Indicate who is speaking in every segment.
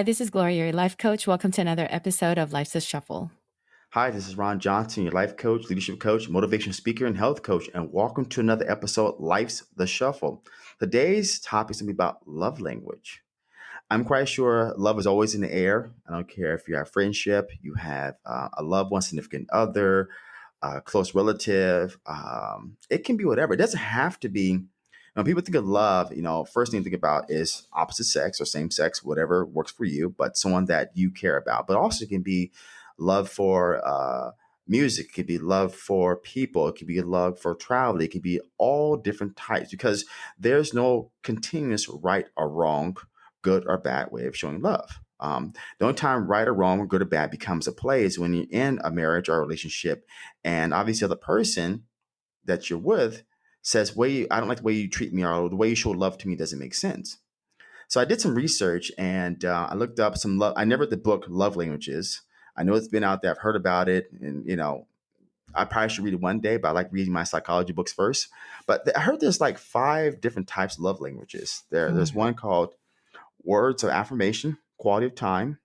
Speaker 1: Hi, this is Gloria, your life coach. Welcome to another episode of Life's a Shuffle.
Speaker 2: Hi, this is Ron Johnson, your life coach, leadership coach, motivation speaker, and health coach, and welcome to another episode Life's the Shuffle. Today's topic is going to be about love language. I'm quite sure love is always in the air. I don't care if you have friendship, you have uh, a loved one, significant other, a close relative. Um, it can be whatever. It doesn't have to be when people think of love, you know, first thing to think about is opposite sex or same sex, whatever works for you, but someone that you care about. But also it can be love for uh, music, it could be love for people, it could be love for travel, it could be all different types because there's no continuous right or wrong, good or bad way of showing love. Um, the only time right or wrong good or bad becomes a play is when you're in a marriage or a relationship, and obviously the person that you're with says, "Way I don't like the way you treat me, or the way you show love to me doesn't make sense." So I did some research and uh, I looked up some love. I never read the book Love Languages. I know it's been out there. I've heard about it, and you know, I probably should read it one day. But I like reading my psychology books first. But th- I heard there's like five different types of love languages. There, mm-hmm. there's one called words of affirmation, quality of time,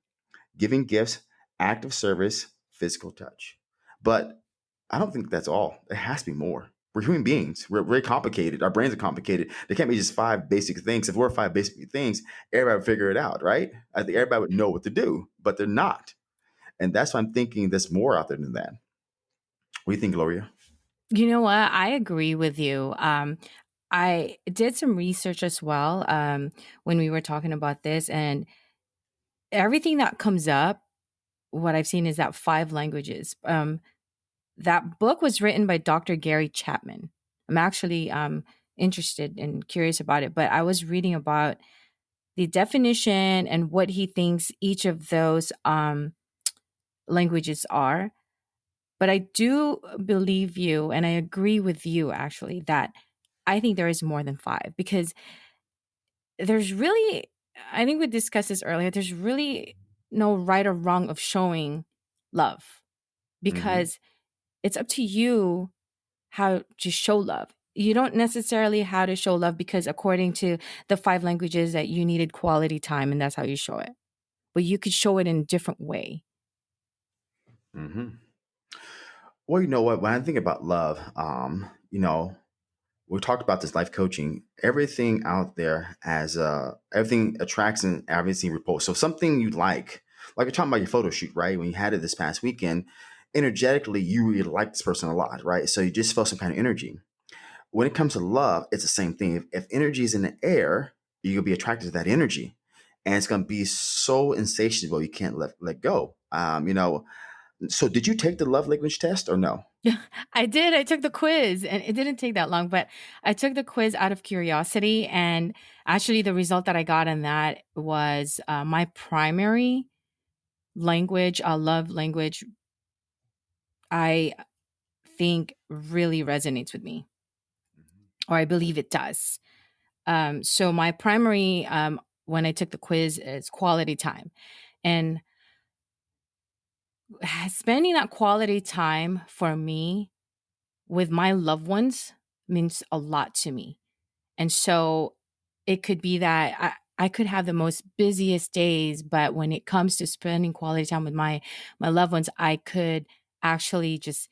Speaker 2: giving gifts, act of service, physical touch. But I don't think that's all. It has to be more. We're human beings. We're very complicated. Our brains are complicated. There can't be just five basic things. If we're five basic things, everybody would figure it out, right? I think everybody would know what to do, but they're not. And that's why I'm thinking there's more out there than that. What do you think, Gloria?
Speaker 1: You know what? I agree with you. Um, I did some research as well um, when we were talking about this, and everything that comes up, what I've seen is that five languages. Um, that book was written by Dr. Gary Chapman. I'm actually um, interested and curious about it, but I was reading about the definition and what he thinks each of those um, languages are. But I do believe you, and I agree with you actually, that I think there is more than five because there's really, I think we discussed this earlier, there's really no right or wrong of showing love mm-hmm. because. Mm-hmm it's up to you how to show love. You don't necessarily how to show love because according to the five languages that you needed quality time and that's how you show it. But you could show it in a different way.
Speaker 2: Mm-hmm. Well, you know what? When I think about love, um, you know, we talked about this life coaching. Everything out there has uh, everything attracts and everything repulses. So something you like, like you're talking about your photo shoot, right? When you had it this past weekend, energetically you really like this person a lot, right? So you just felt some kind of energy. When it comes to love, it's the same thing. If, if energy is in the air, you'll be attracted to that energy, and it's going to be so insatiable you can't let let go. Um, you know. So, did you take the love language test or no?
Speaker 1: I did. I took the quiz, and it didn't take that long. But I took the quiz out of curiosity, and actually, the result that I got in that was uh, my primary language, uh, love language I think really resonates with me, mm-hmm. or I believe it does. Um, so my primary um, when I took the quiz is quality time, and spending that quality time for me with my loved ones means a lot to me. And so it could be that I, I could have the most busiest days, but when it comes to spending quality time with my my loved ones, I could actually just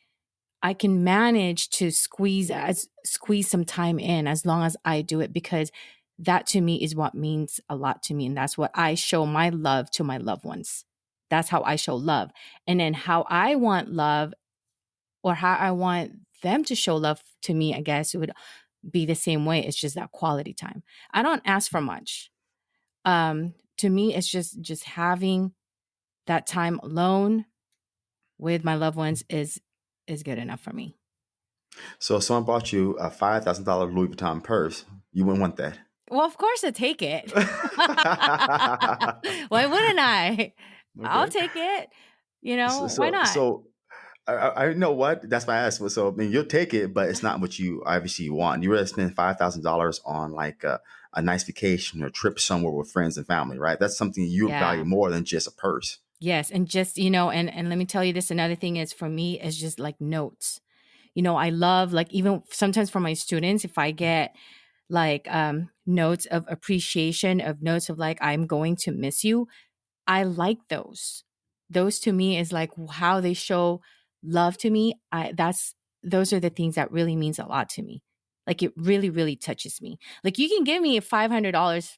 Speaker 1: I can manage to squeeze as squeeze some time in as long as I do it because that to me is what means a lot to me and that's what I show my love to my loved ones. That's how I show love. And then how I want love or how I want them to show love to me, I guess it would be the same way. It's just that quality time. I don't ask for much. Um to me it's just just having that time alone with my loved ones is is good enough for me.
Speaker 2: So if someone bought you a five thousand dollar Louis Vuitton purse, you wouldn't want that.
Speaker 1: Well, of course I take it. why wouldn't I? Okay. I'll take it. You know, so,
Speaker 2: so,
Speaker 1: why not?
Speaker 2: So I, I, know what that's my I asked. So I mean, you'll take it, but it's not what you obviously want. You rather spend five thousand dollars on like a, a, nice vacation or trip somewhere with friends and family, right? That's something you yeah. value more than just a purse.
Speaker 1: Yes, and just, you know, and and let me tell you this another thing is for me is just like notes. You know, I love like even sometimes for my students if I get like um notes of appreciation of notes of like I'm going to miss you, I like those. Those to me is like how they show love to me. I that's those are the things that really means a lot to me. Like it really, really touches me. Like you can give me a five hundred dollars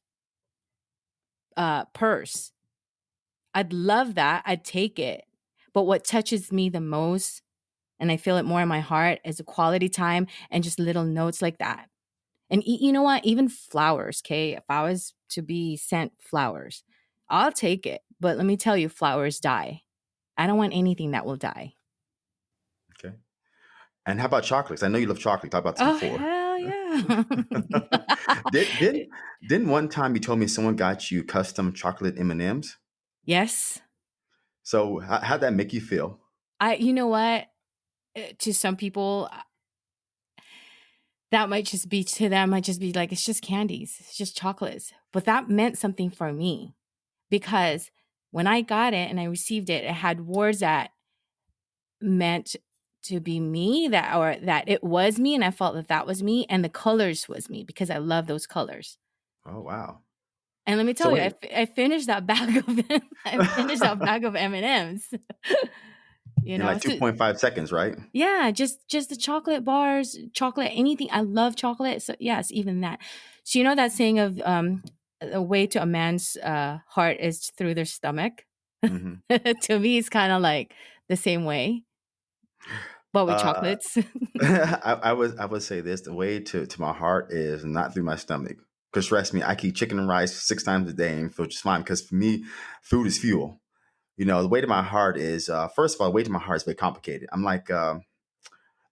Speaker 1: uh purse. I'd love that. I'd take it. But what touches me the most, and I feel it more in my heart, is the quality time and just little notes like that. And e- you know what? Even flowers, okay? If I was to be sent flowers, I'll take it. But let me tell you, flowers die. I don't want anything that will die.
Speaker 2: Okay. And how about chocolates? I know you love chocolate. Talk about this
Speaker 1: Oh,
Speaker 2: before.
Speaker 1: hell yeah.
Speaker 2: Did, didn't didn't one time you told me someone got you custom chocolate M and M's?
Speaker 1: Yes.
Speaker 2: So how, how'd that make you feel?
Speaker 1: I, you know what? Uh, To some people, uh, that might just be to them, might just be like, it's just candies, it's just chocolates. But that meant something for me because when I got it and I received it, it had words that meant to be me that or that it was me and I felt that that was me and the colors was me because I love those colors.
Speaker 2: Oh wow.
Speaker 1: And let me
Speaker 2: So
Speaker 1: tell you, I, I finished that bag of I finished that bag of M and M's. You
Speaker 2: in
Speaker 1: know,
Speaker 2: like two
Speaker 1: so
Speaker 2: point five seconds, right?
Speaker 1: yeah, just just the chocolate bars, chocolate, anything. I love chocolate. So yes, even that. So you know that saying of um, the way to a man's uh, heart is through their stomach.
Speaker 2: hmm
Speaker 1: to me, it's kind of like the same way, but with
Speaker 2: Uh,
Speaker 1: chocolates.
Speaker 2: I, I would I would say this: the way to to my heart is not through my stomach. Because trust me, I keep chicken and rice six times a day and feel just fine. Because for me, food is fuel. You know, the weight of my heart is uh, first of all, the way to my heart is very complicated. I'm like uh,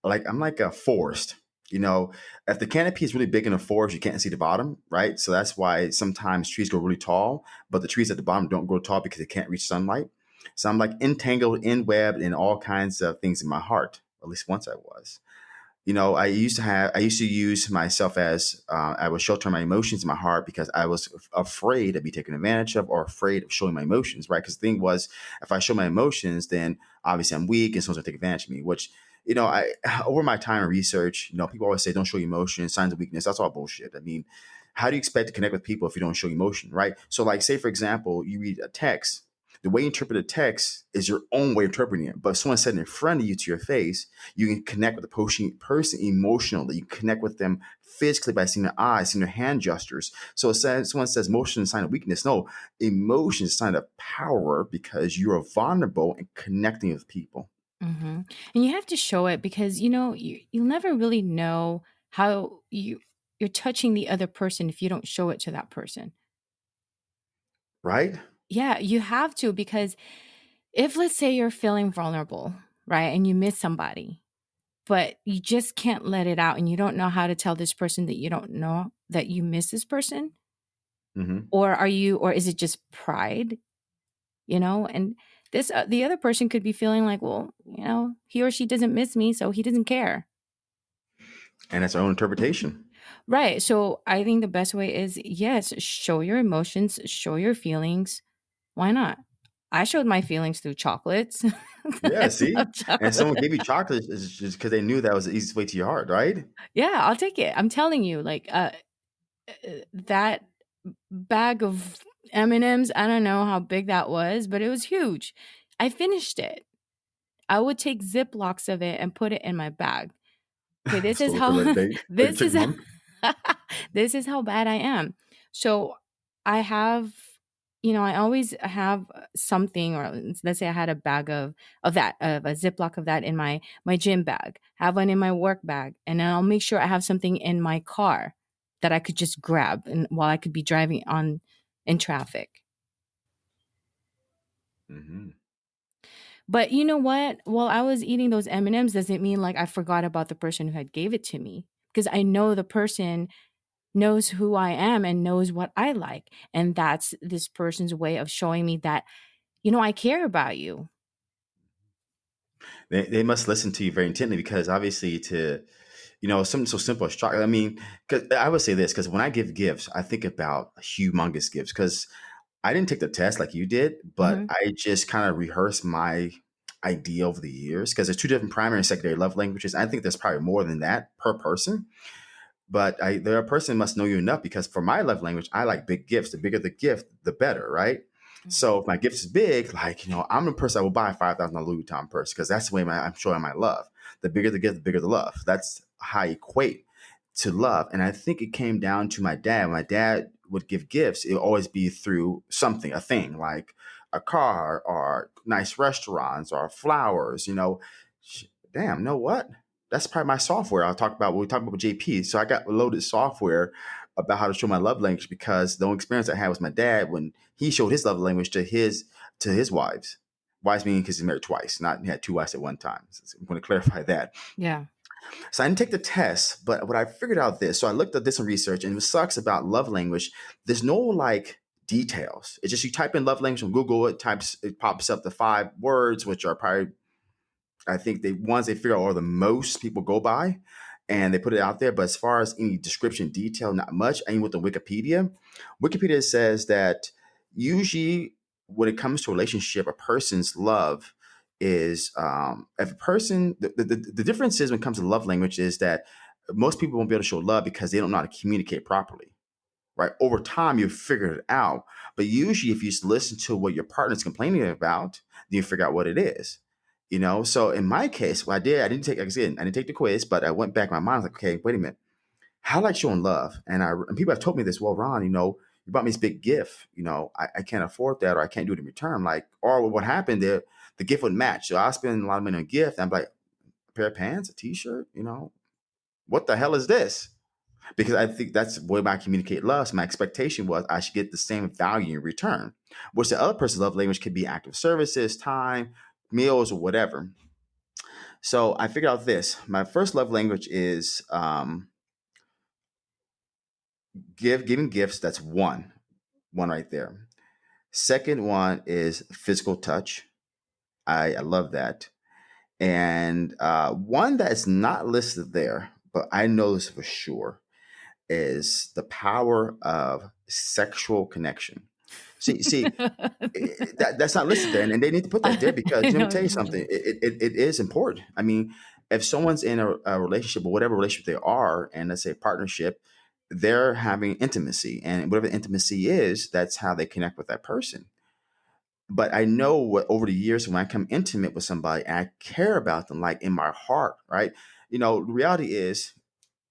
Speaker 2: like I'm like a forest. You know, if the canopy is really big in a forest, you can't see the bottom, right? So that's why sometimes trees grow really tall, but the trees at the bottom don't grow tall because they can't reach sunlight. So I'm like entangled, in webbed in all kinds of things in my heart. At least once I was. You know, I used to have, I used to use myself as uh, I was sheltering my emotions in my heart because I was afraid of be taken advantage of or afraid of showing my emotions, right? Because the thing was, if I show my emotions, then obviously I'm weak and someone's gonna take advantage of me. Which, you know, I over my time in research, you know, people always say don't show emotions, signs of weakness. That's all bullshit. I mean, how do you expect to connect with people if you don't show emotion, right? So, like, say for example, you read a text. The way you interpret a text is your own way of interpreting it. But if someone said it in front of you to your face, you can connect with the person person emotionally. You connect with them physically by seeing their eyes, seeing their hand gestures. So says, someone says motion is a sign of weakness. No, emotion is a sign of power because you are vulnerable and connecting with people.
Speaker 1: hmm And you have to show it because you know you you'll never really know how you you're touching the other person if you don't show it to that person.
Speaker 2: Right?
Speaker 1: Yeah, you have to because if let's say you're feeling vulnerable, right, and you miss somebody, but you just can't let it out and you don't know how to tell this person that you don't know that you miss this person,
Speaker 2: hmm
Speaker 1: or are you or is it just pride, you know? And this uh, the other person could be feeling like, well, you know, he or she doesn't miss me, so he doesn't care.
Speaker 2: And that's our own interpretation.
Speaker 1: Right. So I think the best way is yes, show your emotions, show your feelings. Why not? I showed my feelings through chocolates.
Speaker 2: Yeah, see?
Speaker 1: love
Speaker 2: And someone gave you chocolate is just because they knew that was the easiest way to your heart, right?
Speaker 1: Yeah, I'll take it. I'm telling you, like uh, uh, that bag of M&Ms, I don't know how big that was, but it was huge. I finished it. I would take Ziplocs of it and put it in my bag. Okay, this is
Speaker 2: so
Speaker 1: how this is
Speaker 2: month.
Speaker 1: this is how bad I am. So I have, you know, I always have something, or let's say I had a bag of of that, of a Ziploc of that in my my gym bag, have one in my work bag, and then I'll make sure I have something in my car that I could just grab, and while I could be driving on in traffic.
Speaker 2: hmm
Speaker 1: But you know what? While I was eating those M&Ms doesn't mean like I forgot about the person who had gave it to me because I know the person knows who I am and knows what I like and that's this person's way of showing me that you know I care about you.
Speaker 2: They, they must listen to you very intently because obviously to you know something so simple as chocolate. I mean, because I would say this because when I give gifts, I think about humongous gifts because I didn't take the test like you did, but
Speaker 1: Mhm.
Speaker 2: I just kind of rehearsed my idea over the years because there's two different primary and secondary love languages. I think there's probably more than that per person. But I, the person must know you enough because for my love language, I like big gifts. The bigger the gift, the better, right? Mm-hmm. So if my gift is big, like you know, I'm a person that will buy a five thousand dollar Louis Vuitton purse because that's the way my, I'm showing my love. The bigger the gift, the bigger the love. That's how I equate to love. And I think it came down to my dad. My dad would give gifts. It would always be through something, a thing like a car or nice restaurants or flowers. You know, damn, know what? That's probably my software. I'll talk about when we talk about JP. So I got loaded software about how to show my love language because the only experience I had was my dad when he showed his love language to his to his wives. Wives meaning because he's married twice, not he had two wives at one time. So I'm going to clarify that.
Speaker 1: Yeah.
Speaker 2: So I didn't take the test, but what I figured out this. So I looked at this in research, and it sucks about love language. There's no like details. It's just you type in love language on Google, it types it pops up the five words, which are probably I think the ones they figure out are the most people go by and they put it out there. But as far as any description detail, not much. And with the Wikipedia, Wikipedia says that usually when it comes to relationship, a person's love is um, if a person the, the, the difference is when it comes to love language is that most people won't be able to show love because they don't know how to communicate properly right over time you figure it out but usually if you listen to what your partner's complaining about then you figure out what it is you know? So in my case what i did i didn't take like i said i didn't take the quiz but i went back in my mind I was like okay wait a minute. How like showing love? And i and people have told me this well ron you know you bought me this big gift you know i, I can't afford that or i can't do it in return. Like or what happened there the gift would match. So i spend a lot of money on gift i'm like a pair of pants a t-shirt you know? What the hell is this? Because I think that's way I communicate love. So my expectation was I should get the same value in return. Which the other person's love language could be active services, time, meals, or whatever. So I figured out this. My first love language is um, give giving gifts. That's one, one right there. Second one is physical touch. I, I love that. And uh, one that's not listed there, but I know this for sure, is the power of sexual connection. See, see, eh, that, that's not listed there, and, they need to put that there because let me tell you something. It, it, it is important. I mean, if someone's in a, a, relationship or whatever relationship they are, and let's say partnership, they're having intimacy, and whatever intimacy is, that's how they connect with that person. But I know what over the years when I come intimate with somebody, I care about them like in my heart, right? You know, reality is,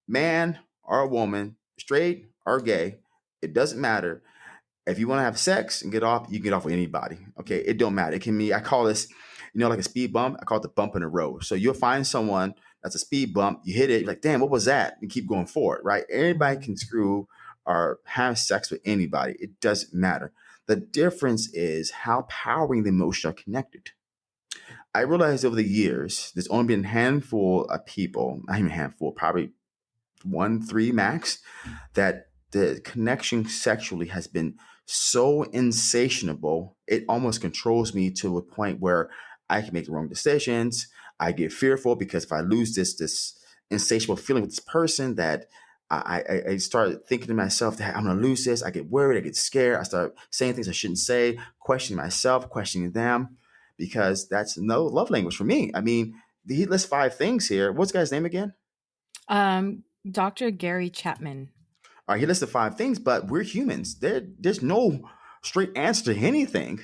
Speaker 2: man or a woman, straight or gay, it doesn't matter. If you want to have sex and get off, you can get off with anybody. Okay, it don't matter. It can be. I call this, you know, like a speed bump. I call it the bump in the road. So you'll find someone that's a speed bump. You hit it, you're like, damn, what was that? And keep going forward, right? Anybody mm-hmm. can screw or have sex with anybody. It doesn't matter. The difference is how powering the emotion are connected. I realized over the years, there's only been a handful of people, not even a handful, probably one, three max, mm. that the connection sexually has been so insatiable, it almost controls me to a point where I can make the wrong decisions. I get fearful because if I lose this this insatiable feeling with this person, that I, I, I start thinking to myself that I'm gonna lose this. I get worried. I get scared. I start saying things I shouldn't say, questioning myself, questioning them, because that's no love language for me. I mean, he lists five things here. What's guy's name again?
Speaker 1: Um, Dr. Gary Chapman.
Speaker 2: All right, he listed five things, but we're humans. There, there's no straight answer to anything.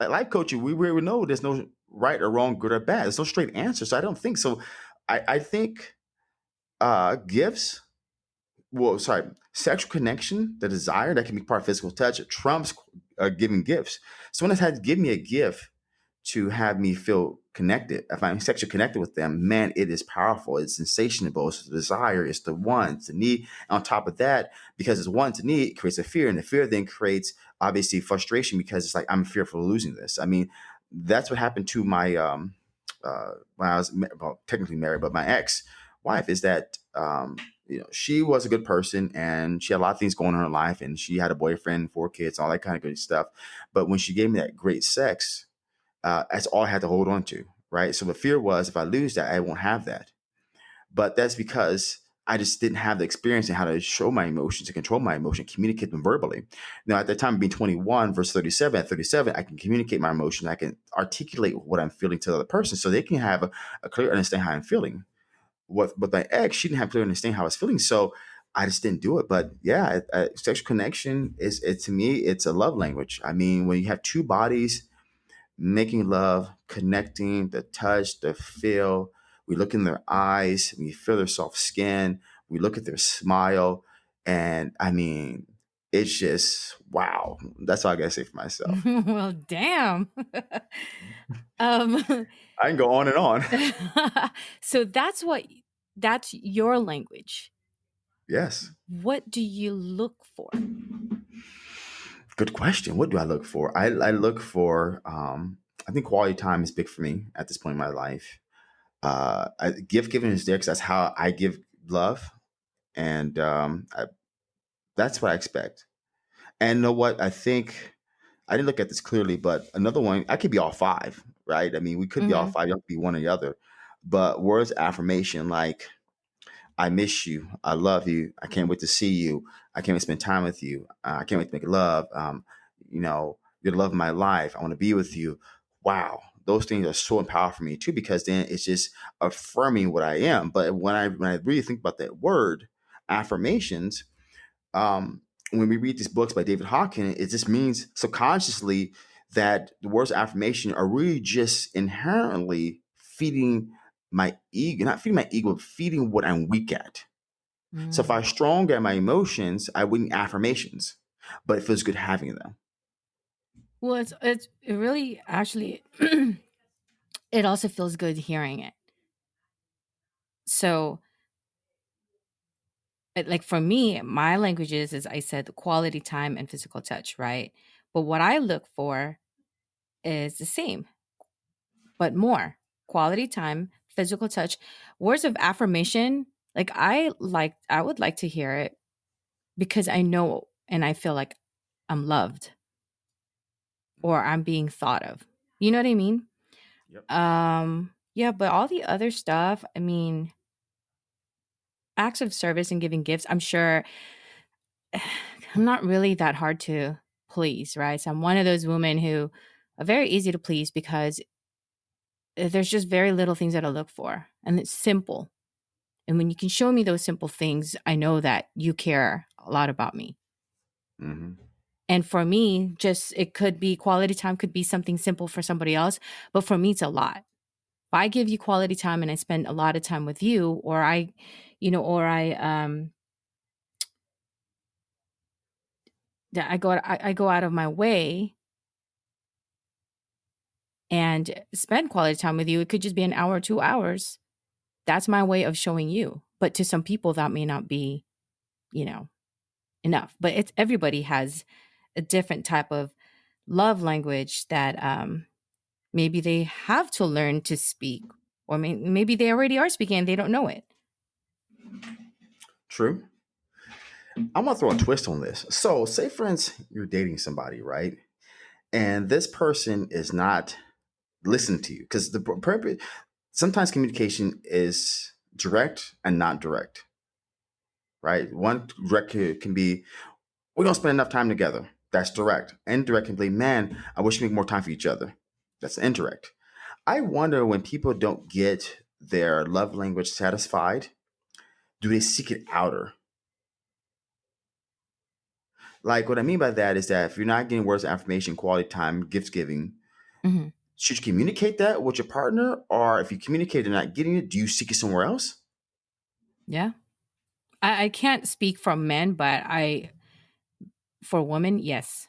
Speaker 2: Like life coaching, we, we know there's no right or wrong, good or bad. There's no straight answer. So I don't think so. I, I think uh gifts, well, sorry, sexual connection, the desire that can be part of physical touch, trumps uh, giving gifts. Someone has had to give me a gift to have me feel connected. If I'm sexually connected with them, man, it is powerful. It's sensational. It's the desire. It's the want, the need. And on top of that, because it's want to need, it creates a fear, and the fear then creates obviously frustration because it's like I'm fearful of losing this. I mean, that's what happened to my um uh when I was well, technically married, but my ex wife is that um you know she was a good person and she had a lot of things going on in her life and she had a boyfriend, four kids, all that kind of good stuff. But when she gave me that great sex, uh, that's all I had to hold on to, right? So the fear was if I lose that, I won't have that. But that's because I just didn't have the experience in how to show my emotions, to control my emotion, communicate them verbally. Now, at that time, being 21 versus 37, at 37, I can communicate my emotion. I can articulate what I'm feeling to the other person so they can have a, a clear understanding how I'm feeling. With, with my ex, she didn't have clear understanding how I was feeling. So I just didn't do it. But yeah, uh, sexual connection is it to me. It's a love language. I mean, when you have two bodies making love, connecting, the touch, the feel. We look in their eyes, we feel their soft skin, we look at their smile, and I mean, it's just wow. That's all I gotta say for myself.
Speaker 1: well, damn. um,
Speaker 2: I can go on and on.
Speaker 1: so that's what that's your language.
Speaker 2: Yes.
Speaker 1: What do you look for?
Speaker 2: Good question. What do I look for? I, I look for, um, I think quality time is big for me at this point in my life. Uh, I, gift giving is there because that's how I give love. And um, I, that's what I expect. And you know what? I think I didn't look at this clearly, but another one, I could be all five, right? I mean, we could be all
Speaker 1: Mhm.
Speaker 2: five, you have to be one or the other. But words affirmation like, I miss you. I love you. I can't wait to see you. I can't wait to spend time with you. Uh, I can't wait to make love. Um, you know, you're the love of my life. I want to be with you. Wow. Those things are so empowering for me too, because then it's just affirming what I am. But when I when I really think about that word, affirmations, um, when we read these books by David Hawkins, it just means subconsciously that the words affirmation are really just inherently feeding my ego, not feeding my ego, but feeding what I'm weak at. So if
Speaker 1: Mm.
Speaker 2: I'm strong at my emotions, I wouldn't affirmations, but it feels good having them.
Speaker 1: Well, it's it's it really actually it also feels good hearing it. So, it, like for me, my languages is I said the quality time and physical touch, right? But what I look for is the same, but more quality time, physical touch, words of affirmation. Like I like, I would like to hear it because I know and I feel like I'm loved or I'm being thought of. You know what I mean?
Speaker 2: Yep.
Speaker 1: Um, yeah, but all the other stuff, I mean, acts of service and giving gifts, I'm sure I'm not really that hard to please, right? So I'm one of those women who are very easy to please because uh, there's just very little things that I look for and it's simple. And when you can show me those simple things, I know that you care a lot about me.
Speaker 2: hmm
Speaker 1: And for me, just it could be quality time could be something simple for somebody else, but for me it's a lot. If I give you quality time and I spend a lot of time with you or I, you know, or I um that I go I, I go out of my way and spend quality time with you. It could just be an hour or two hours. That's my way of showing you. But to some people that may not be, you know, enough. But it's everybody has a different type of love language that um maybe they have to learn to speak or may- maybe they already are speaking and they don't know it.
Speaker 2: True. I'm gonna throw a twist on this. So, say instance, you're dating somebody, right? And this person is not listening to you because the purpose. Sometimes communication is direct and not direct, right? One direct can be, "We don't spend enough time together." That's direct. Indirect can be, "Man, I wish we make more time for each other." That's indirect. I wonder when people don't get their love language satisfied, do they seek it outer? Like what I mean by that is that if you're not getting words of affirmation, quality time, gift giving,
Speaker 1: Mhm.
Speaker 2: Should you communicate that with your partner? Or if you communicate and not getting it, do you seek it somewhere else?
Speaker 1: Yeah. I, I can't speak for men, but I for women, yes.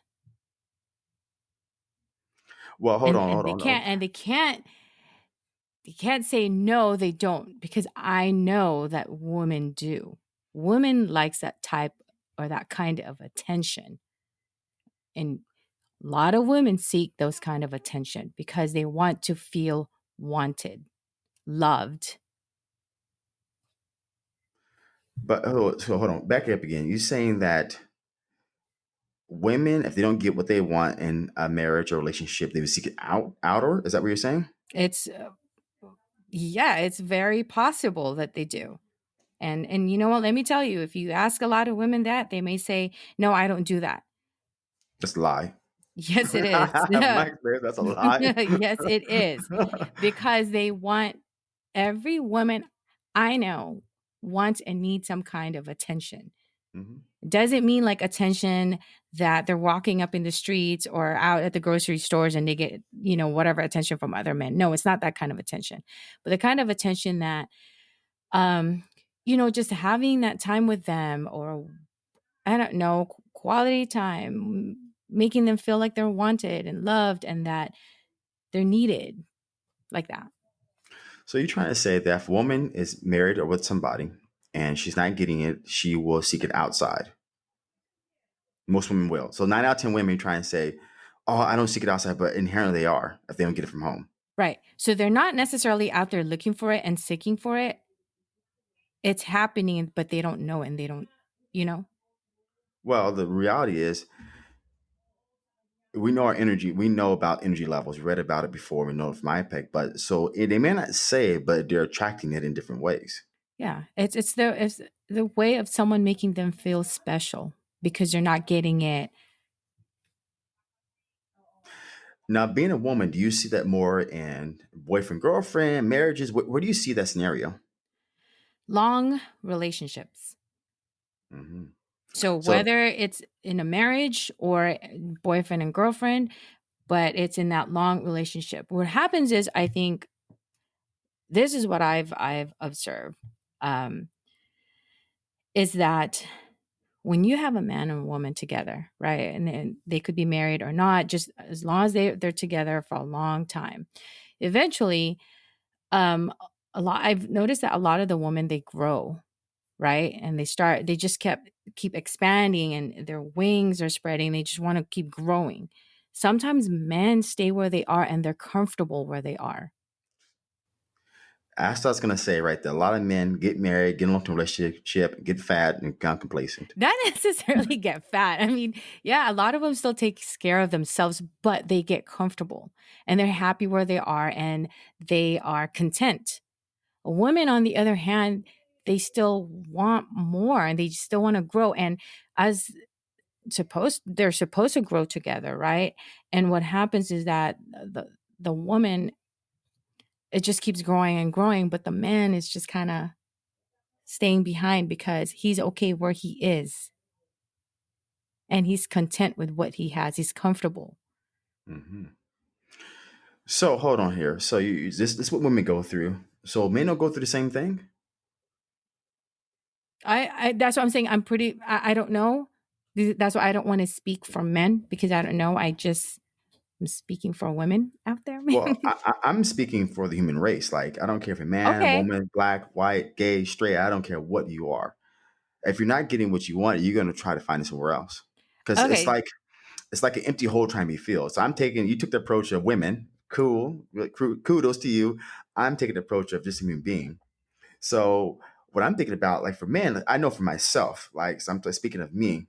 Speaker 2: Well, hold
Speaker 1: And
Speaker 2: on,
Speaker 1: and
Speaker 2: hold
Speaker 1: they can't and they can't they can't say no, they don't because I know that women do. Women likes that type or that kind of attention. And a lot of women seek those kind of attention because they want to feel wanted, loved.
Speaker 2: But oh, so hold on, back it up again. You're saying that women, if they don't get what they want in a marriage or relationship, they would seek it out outer. Is that what you're saying?
Speaker 1: It's uh, yeah, it's very possible that they do. And and you know what, let me tell you, if you ask a lot of women that, they may say, "No, I don't do that."
Speaker 2: That's a lie.
Speaker 1: Yes, it is.
Speaker 2: My experience, that's a lie.
Speaker 1: yes, it is. Because they want every woman I know wants and needs some kind of attention.
Speaker 2: hmm
Speaker 1: doesn't mean like attention that they're walking up in the streets or out at the grocery stores and they get, you know, whatever attention from other men. No, it's not that kind of attention. But the kind of attention that um you know, just having that time with them or I don't know, quality time, making them feel like they're wanted and loved and that they're needed like that.
Speaker 2: So you're trying to say that if a woman is married or with somebody and she's not getting it, she will seek it outside. Most women will. So nine out of ten women try and say, "Oh, I don't seek it outside," but inherently they are if they don't get it from home.
Speaker 1: Right. So they're not necessarily out there looking for it and seeking for it. It's happening, but they don't know and they don't, you know?
Speaker 2: Well, the reality is we know our energy. We know about energy levels. We read about it before. We know it from IPEC. But so eh, they may not say it, but they're attracting it in different ways.
Speaker 1: Yeah. It's it's the it's the way of someone making them feel special because they're not getting it.
Speaker 2: Now, being a woman, do you see that more in boyfriend, girlfriend, marriages? Where, where do you see that scenario?
Speaker 1: Long relationships.
Speaker 2: hmm
Speaker 1: So
Speaker 2: So
Speaker 1: whether it's in a marriage or boyfriend and girlfriend, but it's in that long relationship. What happens is I think this is what I've I've observed. Um, is that when you have a man and a woman together, right? And, and they could be married or not, just as long as they they're together for a long time. Eventually, um a lot I've noticed that a lot of the women they grow, right? And they start they just kept keep expanding and their wings are spreading. They just want to keep growing. Sometimes men stay where they are and they're comfortable where they are.
Speaker 2: that's what I was gonna say right there. A lot of men get married, get in a long-term relationship, get fat, and become complacent.
Speaker 1: Not necessarily get fat. I mean, yeah, a lot of them still take care of themselves, but they get comfortable and they're happy where they are and they are content. Women, on the other hand, they still want more and they still want to grow. And as supposed, they're supposed to grow together, right? And what happens is that the the woman it just keeps growing and growing, but the man is just kind of staying behind because he's okay where he is and he's content with what he has. He's comfortable.
Speaker 2: hmm So hold on here. So you this this is what women go through. So men don't go through the same thing.
Speaker 1: I, I that's what I'm saying. I'm pretty. I, I don't know. That's why I don't want to speak for men because I don't know. I just I'm speaking for women out there.
Speaker 2: Well, I, I'm speaking for the human race. Like I don't care if you're a man,
Speaker 1: okay.
Speaker 2: woman, black, white, gay, straight. I don't care what you are. If you're not getting what you want, you're gonna try to find it somewhere else. Because it's like it's like an empty hole trying to be filled. So I'm taking you took the approach of women. Cool, kudos to you. I'm taking the approach of just a human being. So what I'm thinking about, like for men, I know for myself, like so I'm speaking of me,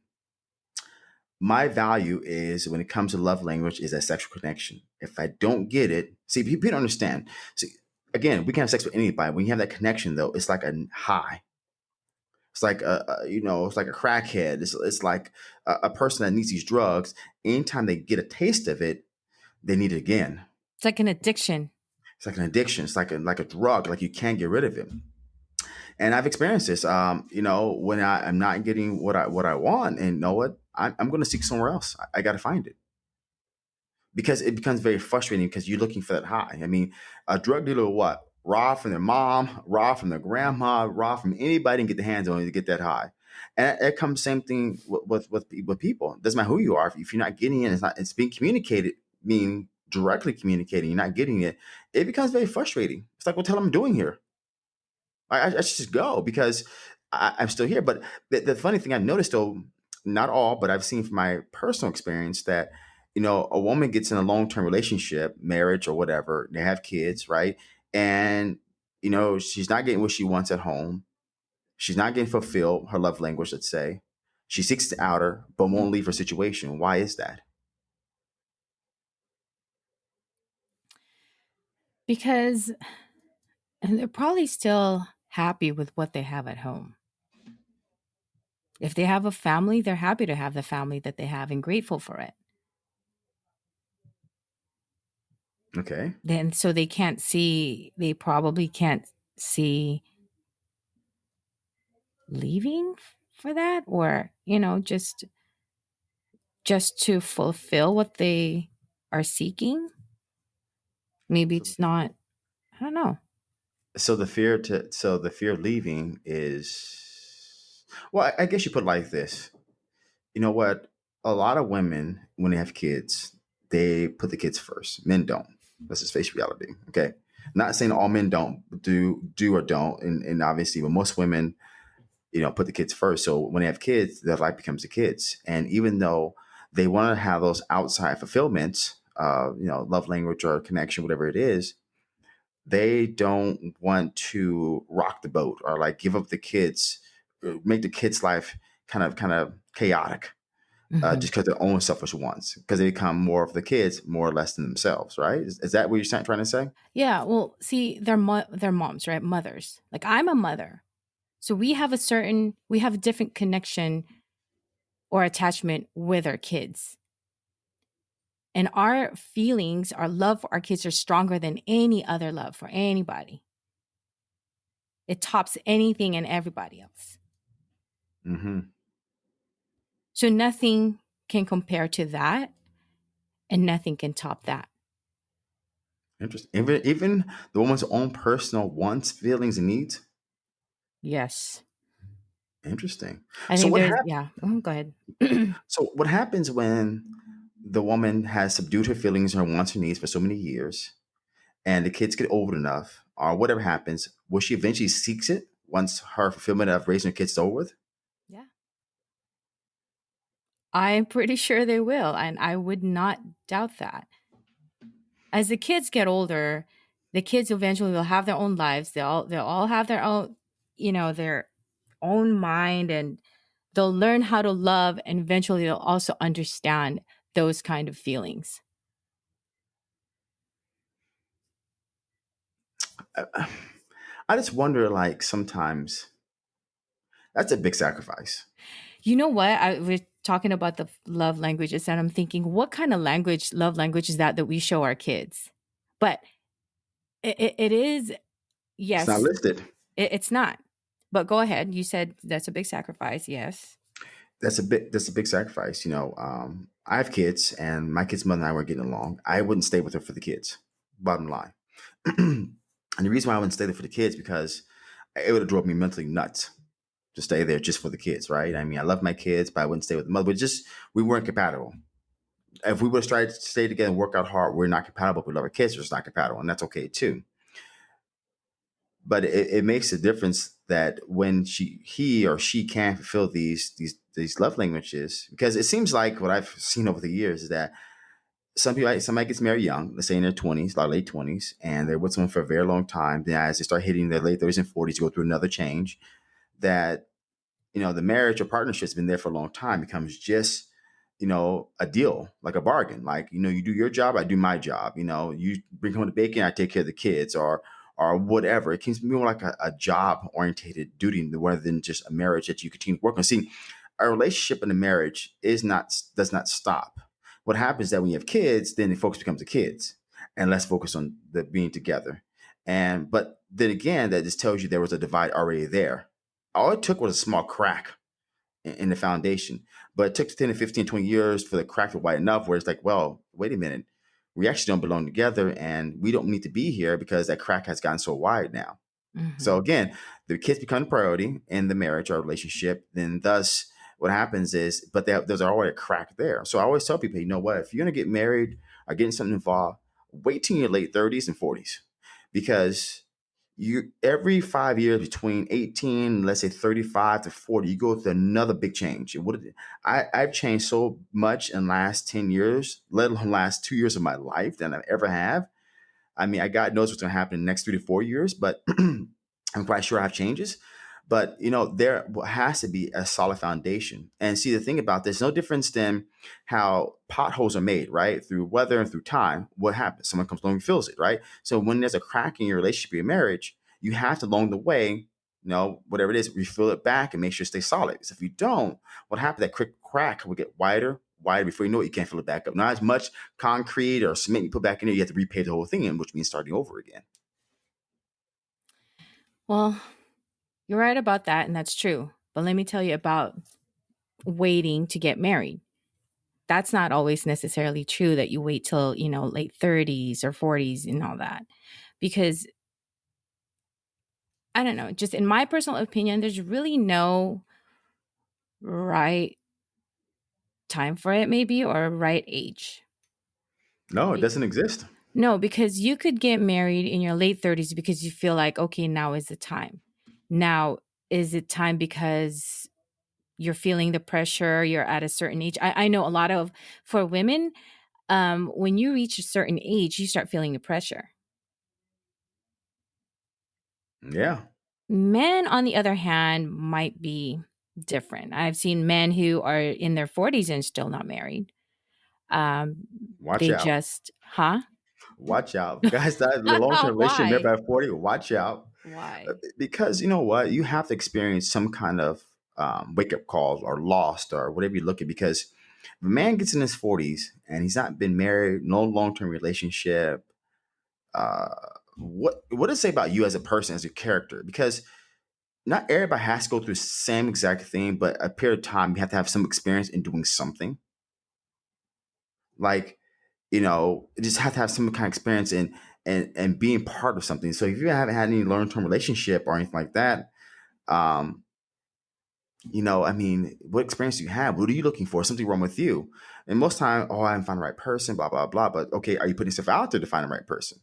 Speaker 2: my value is when it comes to love language is that sexual connection. If I don't get it, see, people don't understand. See, again, we can have sex with anybody. When you have that connection, though, it's like a high. It's like a, a you know, it's like a crackhead. It's, it's like a, a person that needs these drugs. Anytime they get a taste of it, they need it again.
Speaker 1: It's like an addiction.
Speaker 2: It's like an addiction. It's like a like a drug. Like you can't get rid of it. And I've experienced this. Um, you know, when I, am not getting what I what I want, and know what, I, I'm going to seek somewhere else. I, I got to find it because it becomes very frustrating because you're looking for that high. I mean, a drug dealer what raw from their mom, raw from their grandma, raw from anybody and get the hands on to get that high. And it comes same thing with with, with, people. It doesn't matter who you are. If you're not getting it, it's not it's being communicated, meaning directly communicating, you're not getting it, it becomes very frustrating. It's like, what the hell am I doing here? I, I should just go because I, I'm still here. But the, the funny thing I've noticed, though, not all, but I've seen from my personal experience that you know a woman gets in a long term relationship, marriage or whatever, they have kids, right? And you know she's not getting what she wants at home. She's not getting fulfilled her love language. Let's say she seeks the outer, but won't leave her situation. Why is that?
Speaker 1: Because they're probably still happy with what they have at home. If they have a family, they're happy to have the family that they have and grateful for it.
Speaker 2: Okay.
Speaker 1: Then so they can't see they probably can't see leaving for that or, you know, just just to fulfill what they are seeking? Maybe it's not I don't know.
Speaker 2: So the fear to so the fear of leaving is well, I, guess you put it like this. You know what? A lot of women, when they have kids, they put the kids first. Men don't. Let's just face reality. Okay. Not saying all men don't do do or don't, and, and obviously, but most women, you know, put the kids first. So when they have kids, their life becomes the kids. And even though they want to have those outside fulfillments, uh, you know, love language or connection, whatever it is, they don't want to rock the boat or like give up the kids, uh, make the kids' life kind of kind of chaotic uh,
Speaker 1: Mhm.
Speaker 2: just because their own selfish wants, because they become more of the kids more or less than themselves, right? Is, is that what you're trying trying to say?
Speaker 1: Yeah, well, see, they're mo- they're moms, right? Mothers. Like I'm a mother. So we have a certain we have a different connection or attachment with our kids. And our feelings, our love for our kids are stronger than any other love for anybody. It tops anything and everybody else.
Speaker 2: Mm-hmm.
Speaker 1: So nothing can compare to that and nothing can top that.
Speaker 2: Interesting. Even even the woman's own personal wants, feelings, and needs.
Speaker 1: Yes.
Speaker 2: Interesting.
Speaker 1: I
Speaker 2: So what hap-
Speaker 1: yeah. Mhm, Go ahead.
Speaker 2: So what happens when the woman has subdued her feelings and her wants and needs for so many years, and the kids get old enough, or whatever happens, will she eventually seeks it once her fulfillment of raising her kids is over with?
Speaker 1: yeah. I'm pretty sure they will. And I would not doubt that. As the kids get older, the kids eventually will have their own lives. They'll they'll all have their own, you know, their own mind and they'll learn how to love and eventually they'll also understand those kind of feelings.
Speaker 2: I, I just wonder, like sometimes that's a big sacrifice.
Speaker 1: You know what? I we're talking about the love languages and I'm thinking what kind of language love language is that that we show our kids? But it, it, it is
Speaker 2: It's not
Speaker 1: yes,
Speaker 2: listed.
Speaker 1: it, it's not. But go ahead. You said that's a big sacrifice. Yes.
Speaker 2: That's a big that's a big sacrifice. You know, um, I have kids, and my kids' mother and I were getting along. I wouldn't stay with her for the kids. Bottom line, and the reason why I wouldn't stay there for the kids because it would have drove me mentally nuts to stay there just for the kids, right? I mean, I love my kids, but I wouldn't stay with the mother. But just we weren't compatible. If we would have tried to stay together and work out hard, we're not compatible. We love our kids, we're just not compatible, and that's okay too. But it, it makes a difference that when she, he or she can't fulfill these these these love languages, because it seems like what I've seen over the years is that some people, somebody gets married young, let's say in their twenties, like late twenties, and they're with someone for a very long time. Then as they start hitting their late thirties and forties, go through another change. That you know the marriage or partnership's been there for a long time becomes just you know a deal like a bargain like you know you do your job i do my job you know you bring home the bacon i take care of the kids or or whatever it be more like a, a job orientated duty rather than just a marriage that you continue to work on see a relationship and a marriage is not does not stop what happens is that when you have kids then the focus becomes the kids and less focus on the being together and but then again that just tells you there was a divide already there all it took was a small crack in, in the foundation. But it took 10 to 15, 20 years for the crack to widen enough where it's like, well, wait a minute. We actually don't belong together and we don't need to be here because that crack has gotten so wide now. So
Speaker 1: hmm
Speaker 2: again, the kids become the priority in the marriage or relationship. Then thus what happens is, but there- there's already a crack there. So I always tell people, you know what, if you're gonna get married or getting something involved, wait till your late 30s and 40s. Because you every five years between 18 let's say 35 to 40 you go through another big change what I, i've changed so much in last 10 years let alone last two years of my life than i ever have I mean, I God knows what's going to happen in the next three to four years, but I'm quite sure I have changes. But you know, there has to be a solid foundation. And see, the thing about this, no difference than how potholes are made, right? Through weather and through time. What happens? Someone comes along and fills it, right? So when there's a crack in your relationship, your marriage, you have to along the way, you know, whatever it is, refill it back and make sure it stays solid. Because if you don't, what happens? That quick crack will get wider, wider before you know it, you can't fill it back up. Not as much concrete or cement you put back in there, you have to repay the whole thing in, which means starting over again.
Speaker 1: Well, you're right about that, and that's true. But let me tell you about waiting to get married. That's not always necessarily true that you wait till, you know, late 30s or 40s and all that. Because I don't know, just in my personal opinion, there's really no right time for it, maybe, or right age.
Speaker 2: No, it doesn't exist.
Speaker 1: No, because you could get married in your late 30s because you feel like, okay, now is the time. Now, is it time because you're feeling the pressure, you're at a certain age? I, I know a lot of, for women, um, when you reach a certain age, you start feeling the pressure.
Speaker 2: Yeah.
Speaker 1: Men, on the other hand, might be different. I've seen men who are in their 40s and still not married. Um,
Speaker 2: Watch out.
Speaker 1: they
Speaker 2: out.
Speaker 1: just, huh?
Speaker 2: Watch out. Guys that the long term relationship never at 40, watch out. Uh,
Speaker 1: Why?
Speaker 2: Because you know what? You have to experience some kind of um, wake up calls or lost or whatever you look at. Because if a man gets in his 40s and he's not been married, no long term relationship, uh, what what does it say about you as a person, as a character? Because not everybody has to go through the same exact thing, but a period of time you have to have some experience in doing something. Like, you know, you just have to have some kind of experience in and and being part of something. So if you haven't had any long term relationship or anything like that, um, you know, I mean, what experience do you have? What are you looking for? Something wrong with you? And most time, oh, I haven't found the right person, blah blah blah. But okay, are you putting yourself out there to find the right person?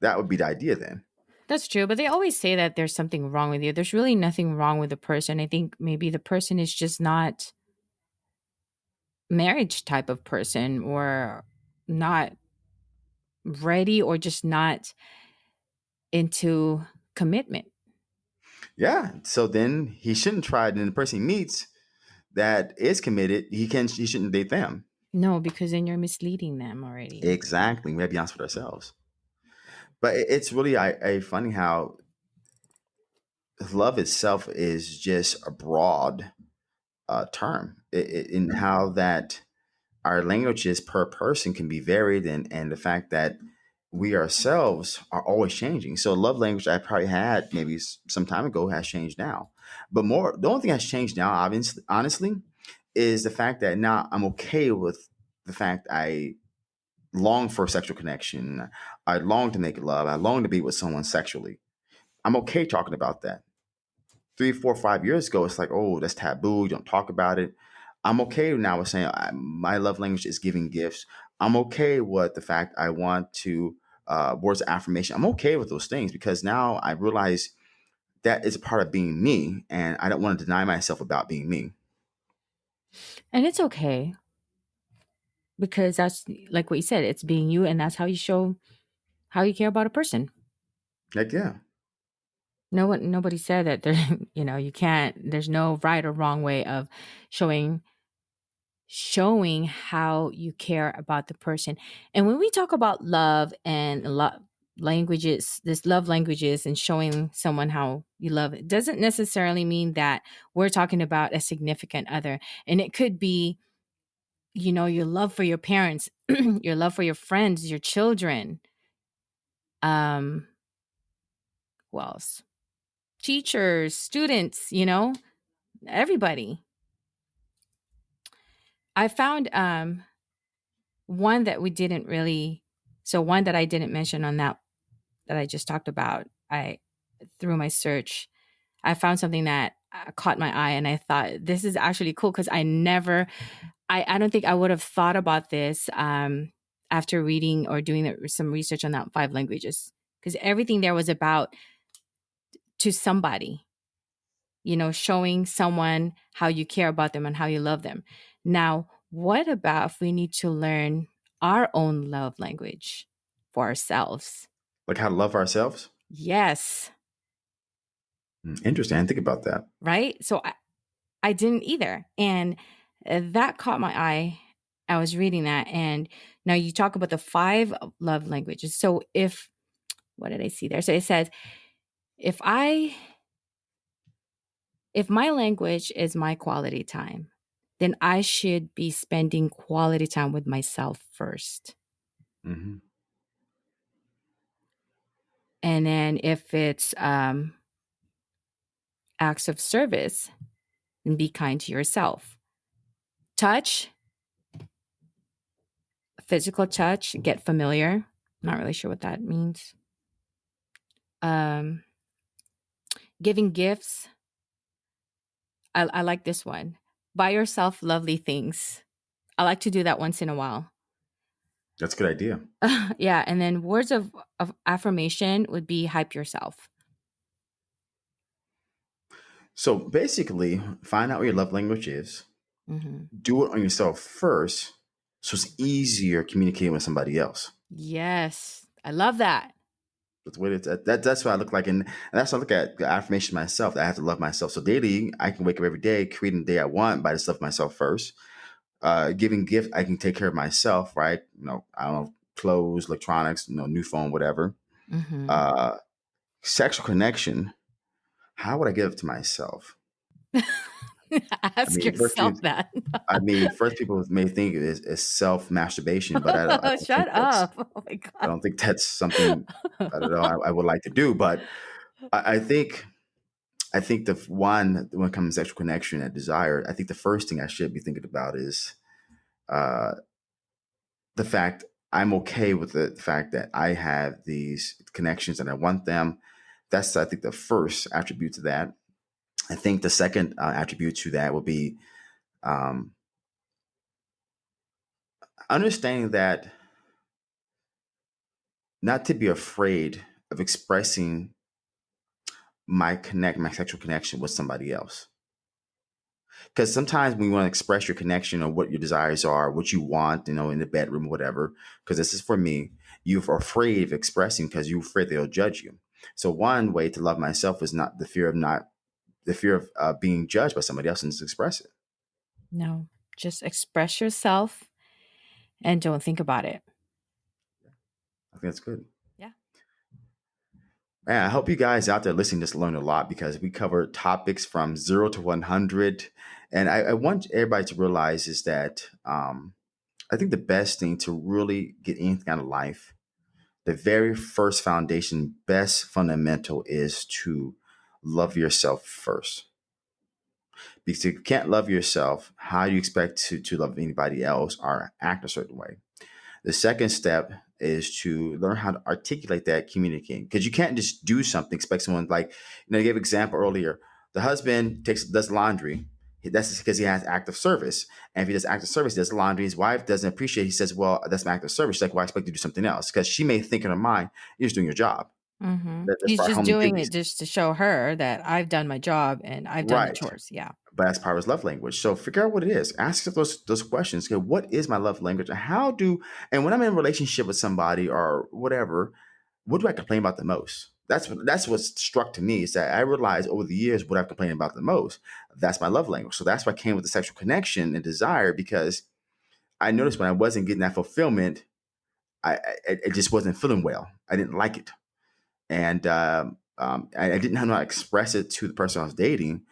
Speaker 2: That would be the idea then.
Speaker 1: That's true, but they always say that there's something wrong with you. There's really nothing wrong with the person. I think maybe the person is just not marriage type of person or not ready or just not into commitment.
Speaker 2: Yeah. So then he shouldn't try it. And the person he meets that is committed, he can he shouldn't date them.
Speaker 1: No, because then you're misleading them already.
Speaker 2: Exactly. We have to be honest with ourselves. But it's really I, I funny how love itself is just a broad uh, term in how that our languages per person can be varied and, and the fact that we ourselves are always changing. So love language I probably had maybe some time ago has changed now. But more the only thing that's changed now, obviously honestly, is the fact that now I'm okay with the fact I long for sexual connection. I long to make love. I long to be with someone sexually. I'm okay talking about that. Three, four, five years ago, it's like, oh, that's taboo. You don't talk about it. I'm okay now with saying I, my love language is giving gifts. I'm okay with the fact I want to uh, words of affirmation. I'm okay with those things because now I realize that is a part of being me, and I don't want to deny myself about being me.
Speaker 1: And it's okay because that's like what you said, it's being you and that's how you show how you care about a person.
Speaker 2: Like, yeah,
Speaker 1: No one nobody said that there you know, you can't there's no right or wrong way of showing showing how you care about the person. And when we talk about love and love languages, this love languages and showing someone how you love it doesn't necessarily mean that we're talking about a significant other. And it could be, you know, your love for your parents, your love for your friends, your children. Um, who else? Teachers, students, you know, everybody. I found um one that we didn't really so one that I didn't mention on that that I just talked about. I through my search, I found something that uh, caught my eye and I thought this is actually cool cuz I never I I don't think I would have thought about this um after reading or doing some research on that five languages because everything there was about to somebody you know, showing someone how you care about them and how you love them. Now, what about if we need to learn our own love language for ourselves?
Speaker 2: like how to love ourselves.
Speaker 1: Yes,
Speaker 2: Hmm, Interesting. I didn't think about that.
Speaker 1: right? So I, I didn't either. And uh, that caught my eye. I was reading that. And now you talk about the five love languages. So if, what did I see there? So it says, if I if my language is my quality time, then I should be spending quality time with myself first.
Speaker 2: hmm
Speaker 1: And then if it's um, acts of service and be kind to yourself. Touch, physical touch, get familiar. Not really sure what that means. Um, giving gifts. I, I like this one. Buy yourself lovely things. I like to do that once in a while.
Speaker 2: That's a good idea.
Speaker 1: yeah. And then words of, of affirmation would be hype yourself.
Speaker 2: So basically, find out what your love language is.
Speaker 1: hmm
Speaker 2: Do it on yourself first, so it's easier communicating with somebody else.
Speaker 1: Yes. I love that.
Speaker 2: That's what it's that, that that's what I look like, and, and that's what I look at the affirmation myself. That I have to love myself. So daily, I can wake up every day, creating the day I want by just love myself first. Uh, giving gift, I can take care of myself, right? You know, I don't know, clothes, electronics, you know, new phone, whatever.
Speaker 1: hmm
Speaker 2: Uh, sexual connection. How would I give it to myself? I
Speaker 1: Ask
Speaker 2: mean, first you,
Speaker 1: yourself that.
Speaker 2: I mean, first people may think it is, is self masturbation, but I don't, I don't
Speaker 1: Shut up. Oh my
Speaker 2: I don't think that's something I don't know I, I would like to do. But I, I think I think the one when it comes to sexual connection and desire, I think the first thing I should be thinking about is uh, the fact I'm okay with the fact that I have these connections and I want them. That's I think the first attribute to that. I think the second uh, attribute to that would be um, understanding that not to be afraid of expressing my connect my sexual connection with somebody else. Because sometimes when you want to express your connection or what your desires are what you want you know in the bedroom whatever because this is for me you're afraid of expressing because you're afraid they'll judge you. So one way to love myself is not the fear of not the fear of uh, being judged by somebody else and just express it
Speaker 1: no, just express yourself and don't think about it.
Speaker 2: i think that's good
Speaker 1: Yeah.
Speaker 2: Man, I hope you guys out there listening just learned a lot because we covered topics from zero to 100. And I, I want everybody to realize is that um, I think the best thing to really get anything out of life, the very first foundation, best fundamental is to love yourself first. Because if you can't love yourself, how do you expect to, to love anybody else or act a certain way? The second step is to learn how to articulate that communicating because you can't just do something expect someone like you know I gave example earlier. The husband takes does laundry. That's because he has active service. And if he does active service does laundry. His wife doesn't appreciate it. he says well that's my active service. She's like well I expect you to do something else. Because she may think in her mind you're just doing your job
Speaker 1: Mm-hmm.
Speaker 2: that, that's
Speaker 1: He's
Speaker 2: part
Speaker 1: just doing
Speaker 2: duties
Speaker 1: it just to show her that I've done my job and I've done the
Speaker 2: right
Speaker 1: chores. Yeah.
Speaker 2: but that's part of his love language. So figure out what it is. Ask yourself those those questions. Okay, what is my love language? And how do and when I'm in a relationship with somebody or whatever, what do I complain about the most? That's what that's what's struck to me is that I realized over the years what I've complained about the most. That's my love language. So that's why I came with the sexual connection and desire because I noticed mm-hmm. when I wasn't getting that fulfillment, I, I it just wasn't feeling well. I didn't like it and um, um, I, I didn't know how to express it to the person I was dating,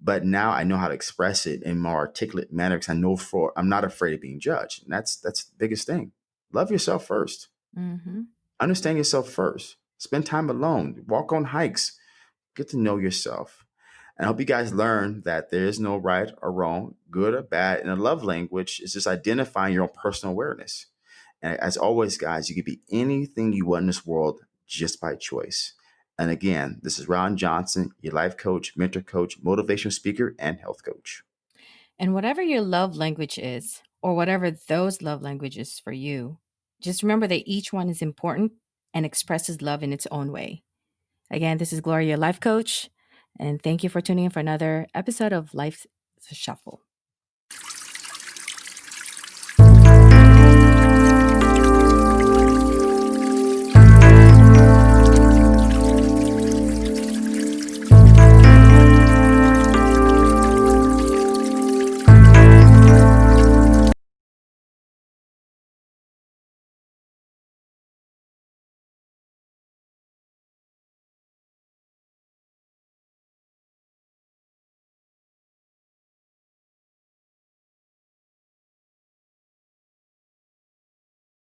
Speaker 2: but now I know how to express it in more articulate manner because I know for I'm not afraid of being judged, and that's that's the biggest thing. Love yourself first.
Speaker 1: hmm
Speaker 2: Understand yourself first. Spend time alone. Walk on hikes. Get to know yourself. And I hope you guys learn that there is no right or wrong, good or bad. And a love language is just identifying your own personal awareness. And as always, guys, you can be anything you want in this world just by choice. And again, this is Ron Johnson, your life coach, mentor coach, motivational speaker, and health coach.
Speaker 1: And whatever your love language is, or whatever those love languages for you, just remember that each one is important and expresses love in its own way. Again, this is Gloria, your life coach, and thank you for tuning in for another episode of Life's Shuffle.